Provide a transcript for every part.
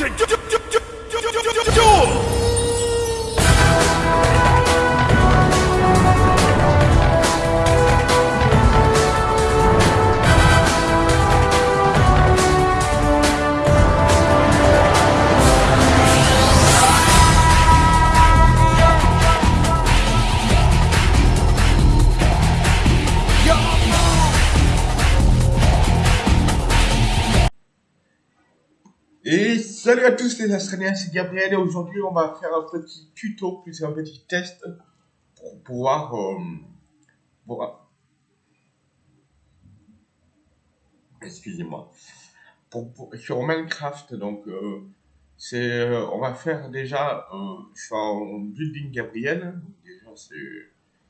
Et tous les Australiens, c'est Gabriel et aujourd'hui on va faire un petit tuto, plus un petit test pour pouvoir... Euh, pour... Excusez-moi. Pour, sur Minecraft, donc euh, euh, on va faire déjà, je suis en building Gabriel, déjà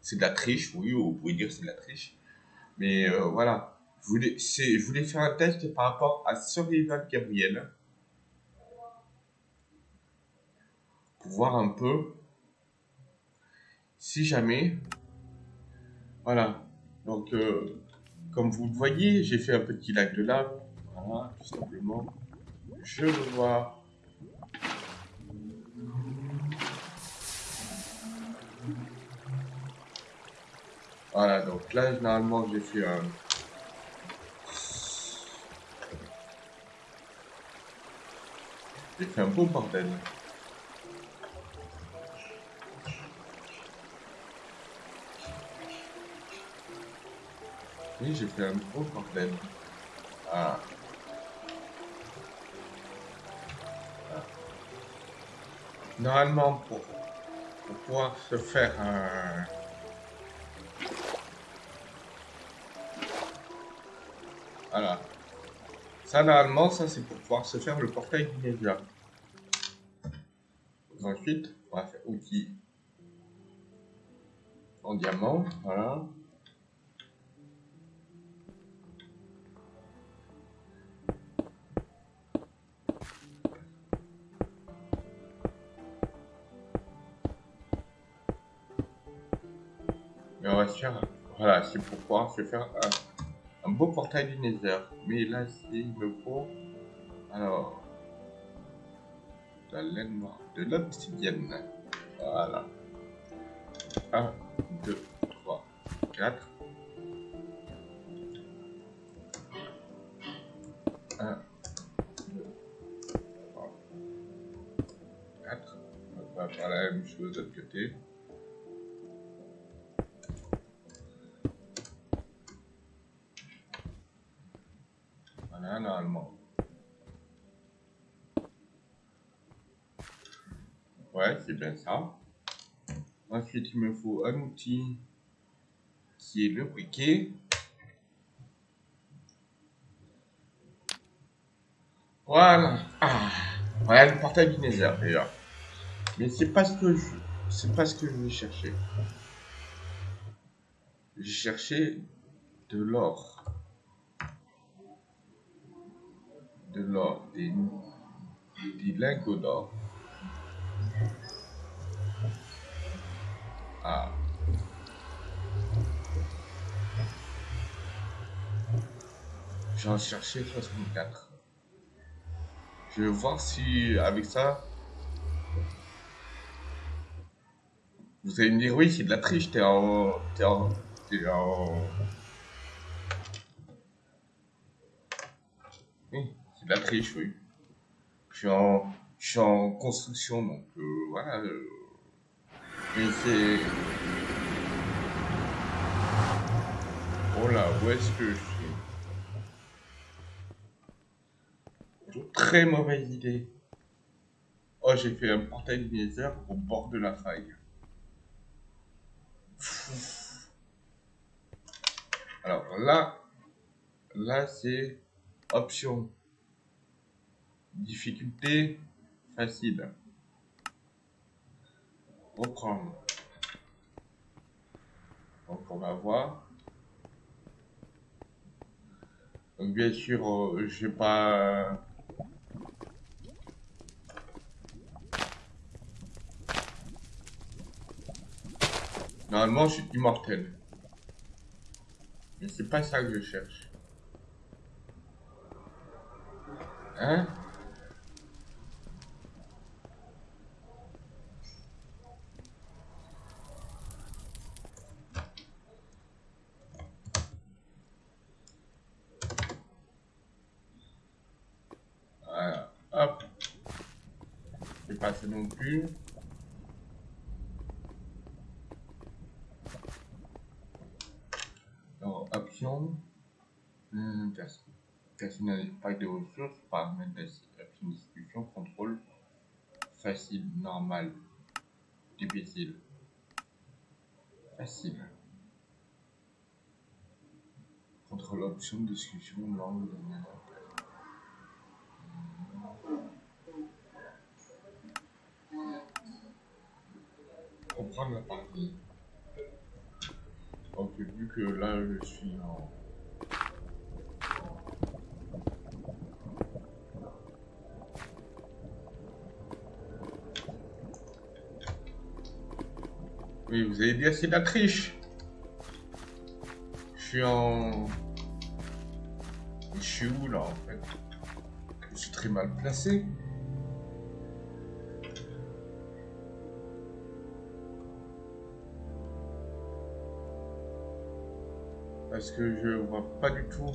c'est de la triche, oui, vous pouvez dire c'est de la triche, mais voilà, je voulais, je voulais faire un test par rapport à Survival Gabriel. Voir un peu. Si jamais. Voilà. Donc euh, comme vous le voyez j'ai fait un petit lac de lave voilà tout simplement. Je le vois. Voilà donc là généralement j'ai fait un j'ai fait un beau bordel Oui, j'ai fait un gros problème. Ah. Normalement, pour, pour pouvoir se faire un... Voilà. Ça, normalement, ça, c'est pour pouvoir se faire le portail du. Ensuite, on va faire outil en diamant, voilà. Voilà, c'est pour pouvoir se faire un, beau portail du Nether. Mais là, il me faut, alors, la laine noire, de l'obsidienne. Voilà. 1, 2, 3, 4. 1, 2, 3, 4. On va faire la même chose de l'autre côté. Bien ça. Ensuite, il me faut un outil qui est le briquet. Voilà. Ah, voilà le portail du Nether d'ailleurs. Mais c'est pas ce que je, c'est pas ce que je vais chercher. J'ai cherché de l'or. de l'or, des, des lingots d'or. Ah. J'en cherchais 64. Je vais voir si avec ça. Vous allez me dire oui c'est de la triche, t'es en. T'es en. T'es en. Oui c'est de la triche, oui. Je suis en, je suis en construction, donc euh, voilà. Euh, c'est... Oh là, où est-ce que je suis Très mauvaise idée. Oh, j'ai fait un portail du Nether au bord de la faille. Alors là, là c'est option Difficulté facile. Donc on va voir. Bien sûr, euh, je vais pas... Normalement, je suis immortel. Mais c'est pas ça que je cherche. Hein pas ça non Alors, option. Hum, personnalise pas de ressources, paramètres d'option discussion, contrôle. Facile, normal, difficile. Facile. Contrôle l'option discussion, langue, comprendre la partie. Donc vu que là je suis en... Oui, vous avez dit c'est de la triche. Je suis en... Je suis où là en fait? Je suis très mal placé. Parce que je vois pas du tout.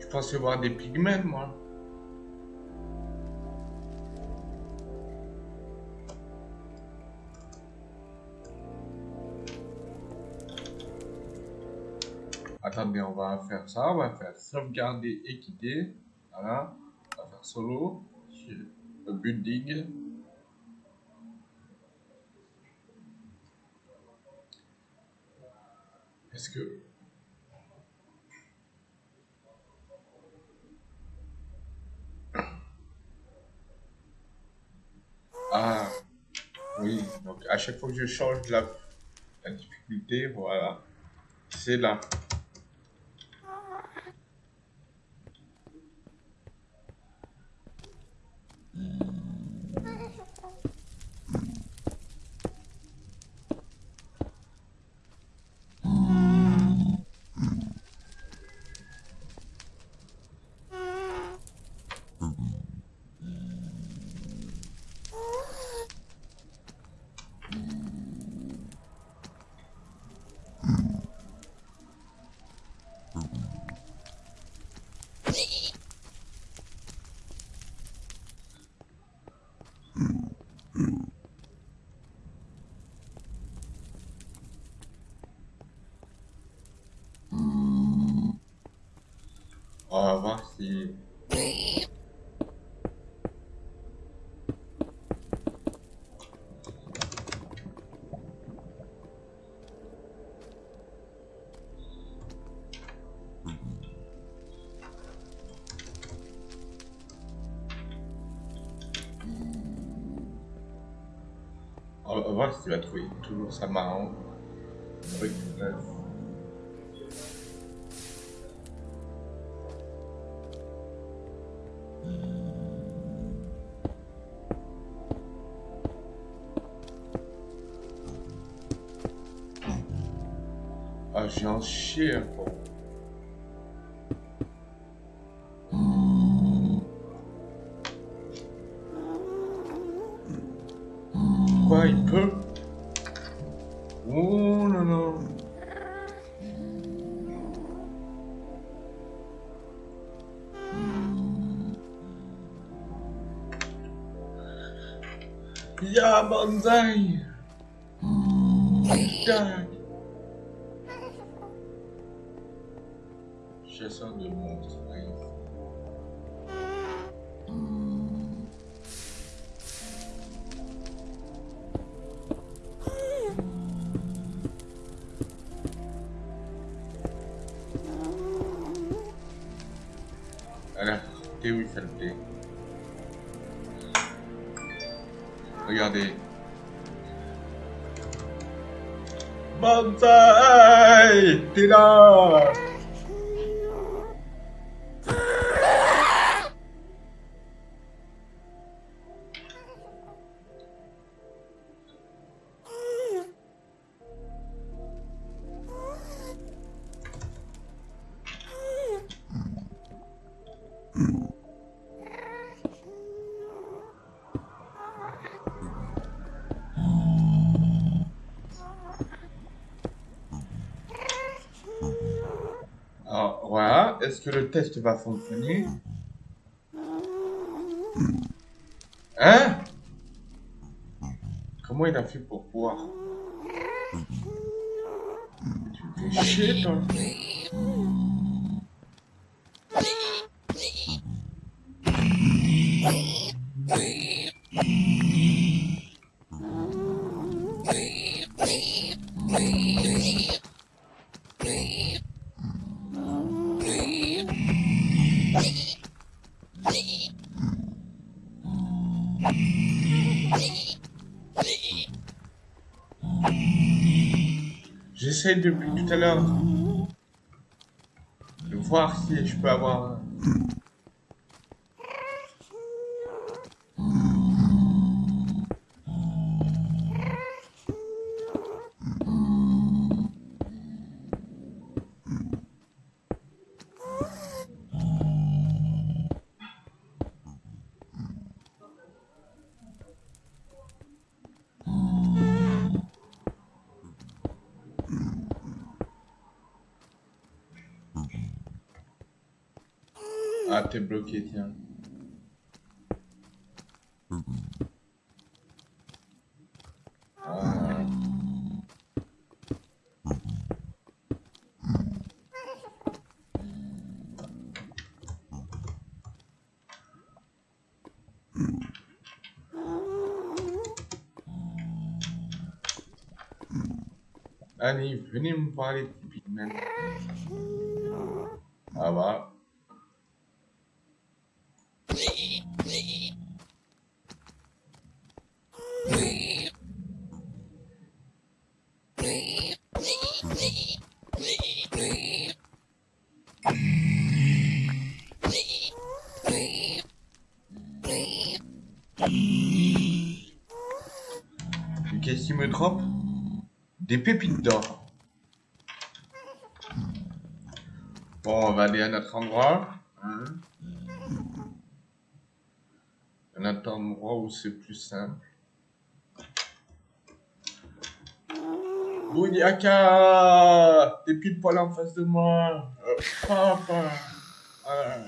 Je pensais voir des pigments, moi. Attendez, on va faire ça. On va faire sauvegarder et quitter. Voilà. On va faire solo. Building. Est-ce que... Ah, oui, donc à chaque fois que je change la, la difficulté, voilà, c'est là. On si... On va voir si tu vas trouver toujours ça marrant. J'ai un chien, quoi. Quoi, il Ça le plaît Regardez. Banzai T'es là Alors voilà, est-ce que le test va fonctionner Hein Comment il a fait pour pouvoir Tu fais chier, toi. J'essaie depuis tout à l'heure de voir si je peux avoir... Ah, t'es bloqué, tiens. Ah. Allez, venez Des pépites d'or. Bon, on va aller à notre endroit. Hein à notre endroit où c'est plus simple. Boudiaka T'es pile poil en face de moi. Euh, papa. Ah.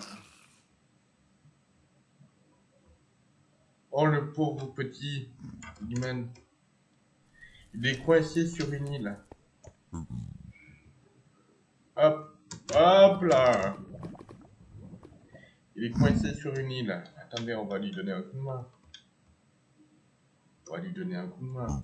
Oh, le pauvre petit. Il est coincé sur une île. Hop, hop là. Il est coincé sur une île. Attendez, on va lui donner un coup de main. On va lui donner un coup de main.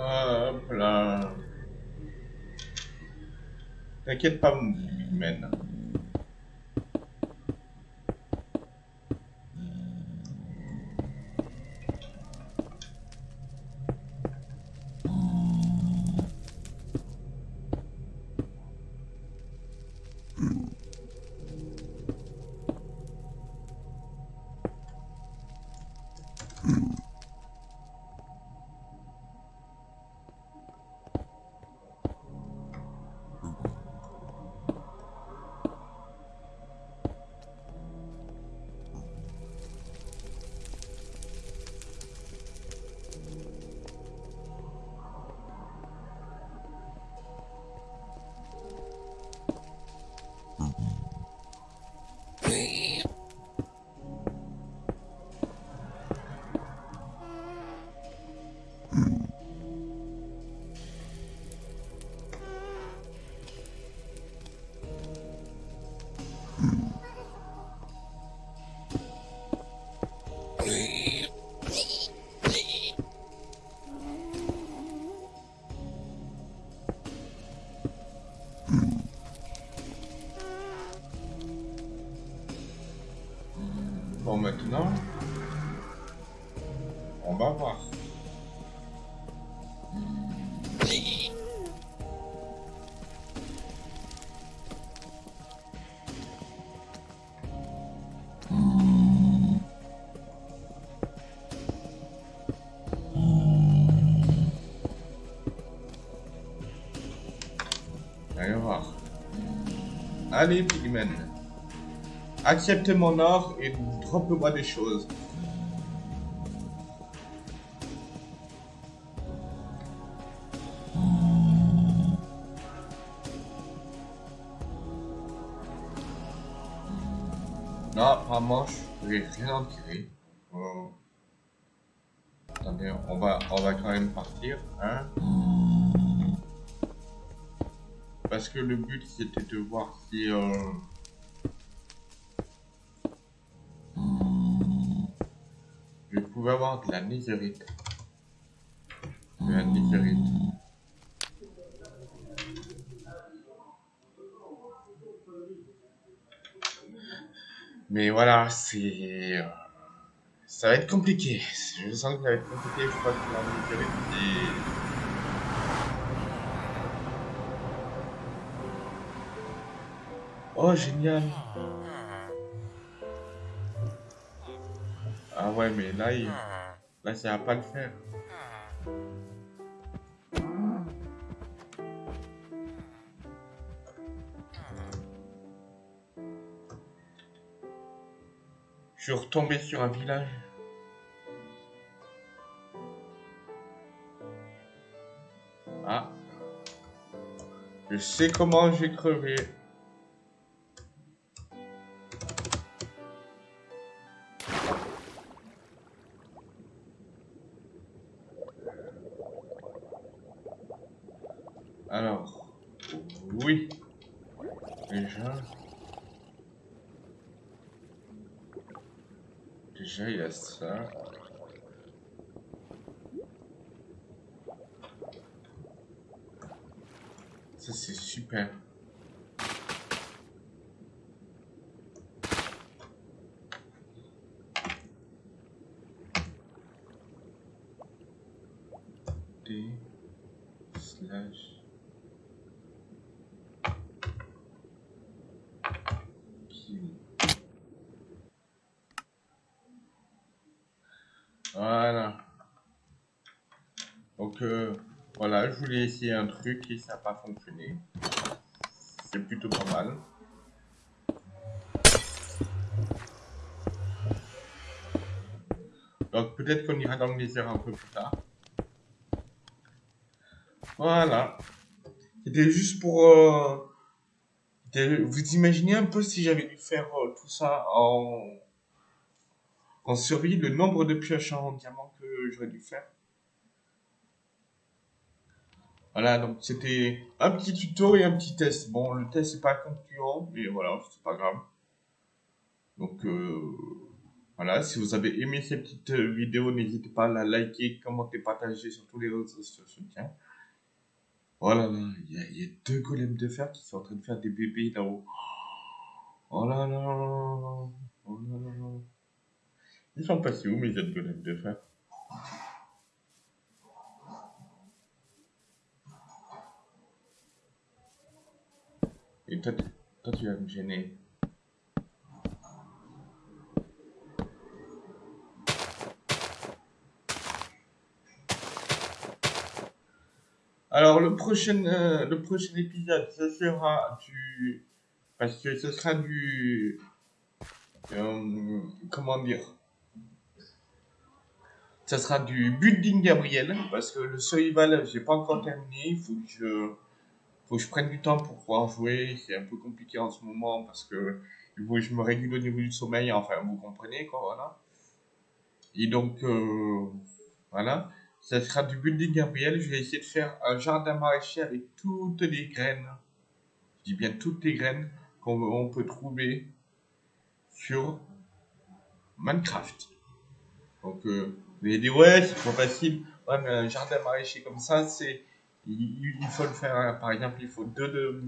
Hop là. T'inquiète pas, mon Allez, Pigman. Accepte mon or et drop-moi des choses. Non, apparemment, je vais rien en tirer. Oh. Attendez, on va, on va quand même partir, hein Parce que le but, c'était de voir si... Euh... Je pouvais avoir de la nésérite. De la nésérite. Mais voilà, c'est... Ça va être compliqué. Je sens que ça va être compliqué. Je crois que la nésérite. Oh, génial. Ah ouais, mais là, il... là ça va pas le faire. Je suis retombé sur un village. Ah. Je sais comment j'ai crevé. Déjà, déjà il y a ça. Ça c'est super. Voilà, je voulais essayer un truc et ça n'a pas fonctionné. C'est plutôt pas mal. Donc, peut-être qu'on ira dans le désert un peu plus tard. Voilà. C'était juste pour... Euh, vous imaginez un peu si j'avais dû faire euh, tout ça en en survie le nombre de pioches en diamant que j'aurais dû faire. Voilà, donc c'était un petit tuto et un petit test. Bon, le test n'est pas concluant, mais voilà, c'est pas grave. Donc euh, voilà, si vous avez aimé cette petite vidéo, n'hésitez pas à la liker, commenter, partager sur tous les réseaux sociaux. Voilà, il y, a deux golems de fer qui sont en train de faire des bébés là-haut. Oh là là, oh là là là. Ils sont passés où mes autres golems de fer? Et toi, toi, tu vas me gêner. Alors le prochain, euh, le prochain épisode, ce sera du, parce que ce sera du, euh, comment dire, ça sera du building Gabriel, parce que le survival, j'ai pas encore terminé. Il faut que je, faut que je prenne du temps pour pouvoir jouer. C'est un peu compliqué en ce moment parce que je me régule au niveau du sommeil. Enfin, vous comprenez, quoi, voilà. Et donc, euh, voilà. Ça sera du building Gabriel. Je vais essayer de faire un jardin maraîcher avec toutes les graines. Je dis bien toutes les graines qu'on peut trouver sur Minecraft. Donc, euh, vous allez dire, ouais, c'est trop facile. Ouais, mais un jardin maraîcher comme ça, c'est. Il, faut le faire, hein. par exemple, il faut deux de,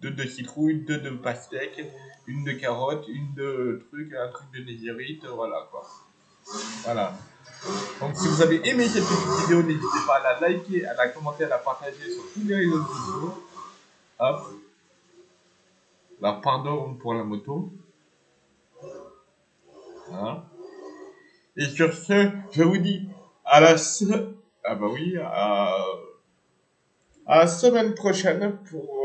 deux de citrouilles, deux de pastèques, une de carottes, une de trucs, un truc de nésérite, voilà quoi. Voilà. Donc si vous avez aimé cette petite vidéo, n'hésitez pas à la liker, à la commenter, à la partager sur tous les réseaux sociaux. Hop. Là, pardon pour la moto. Voilà. Et sur ce, je vous dis à la ah bah oui, à, à la semaine prochaine pour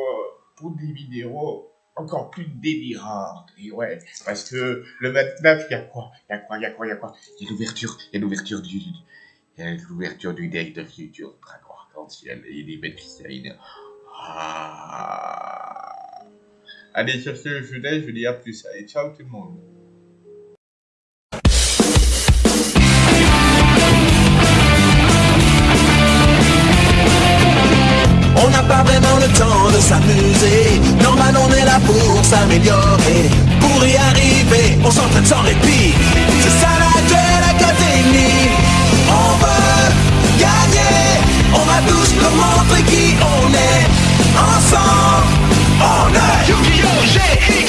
pour des vidéos encore plus délirantes. Et ouais, parce que le 29, il y a quoi? Il y a quoi? Il y a quoi? Il y a quoi? Il y a l'ouverture, il y a l'ouverture du, il y a l'ouverture du deck de Future Dragon Arc-en-Ciel et des bêtes. Ah. Allez, sur ce, je vous je vous dis à plus. Allez, ciao tout le monde. pas vraiment le temps de s'amuser. Normal on est là pour s'améliorer. Pour y arriver, on s'entraîne sans répit. C'est ça la Duel Académie On veut gagner. On va tous nous montrer qui on est. Ensemble, on est. Yu-Gi-Oh!